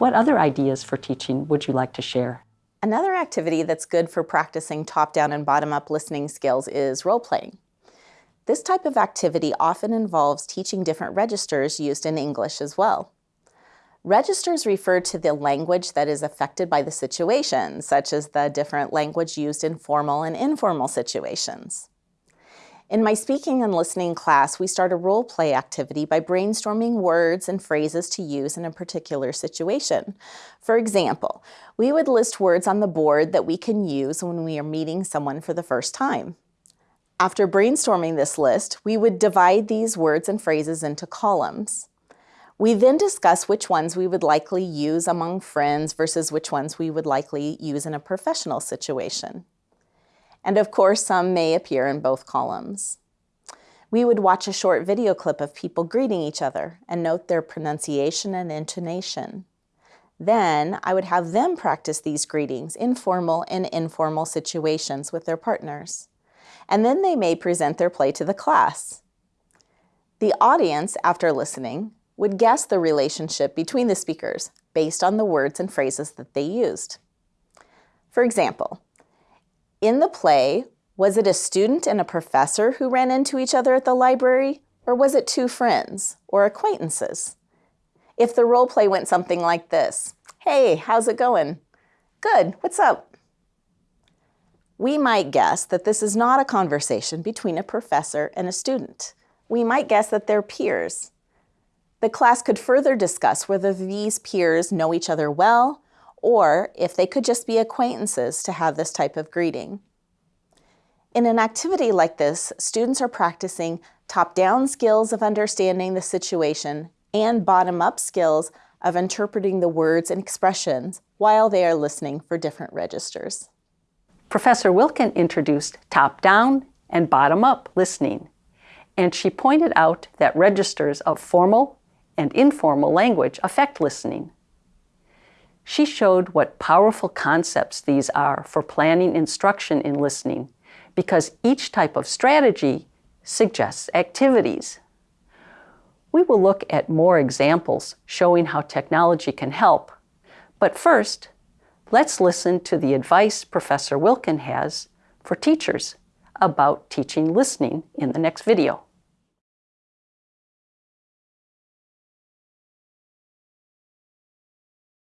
What other ideas for teaching would you like to share? Another activity that's good for practicing top-down and bottom-up listening skills is role-playing. This type of activity often involves teaching different registers used in English as well. Registers refer to the language that is affected by the situation, such as the different language used in formal and informal situations. In my speaking and listening class, we start a role play activity by brainstorming words and phrases to use in a particular situation. For example, we would list words on the board that we can use when we are meeting someone for the first time. After brainstorming this list, we would divide these words and phrases into columns. We then discuss which ones we would likely use among friends versus which ones we would likely use in a professional situation. And of course, some may appear in both columns. We would watch a short video clip of people greeting each other and note their pronunciation and intonation. Then I would have them practice these greetings in formal and informal situations with their partners. And then they may present their play to the class. The audience, after listening, would guess the relationship between the speakers based on the words and phrases that they used. For example, in the play, was it a student and a professor who ran into each other at the library, or was it two friends or acquaintances? If the role play went something like this, Hey, how's it going? Good, what's up? We might guess that this is not a conversation between a professor and a student. We might guess that they're peers, the class could further discuss whether these peers know each other well or if they could just be acquaintances to have this type of greeting. In an activity like this, students are practicing top-down skills of understanding the situation and bottom-up skills of interpreting the words and expressions while they are listening for different registers. Professor Wilkin introduced top-down and bottom-up listening, and she pointed out that registers of formal and informal language affect listening. She showed what powerful concepts these are for planning instruction in listening because each type of strategy suggests activities. We will look at more examples showing how technology can help, but first, let's listen to the advice Professor Wilkin has for teachers about teaching listening in the next video.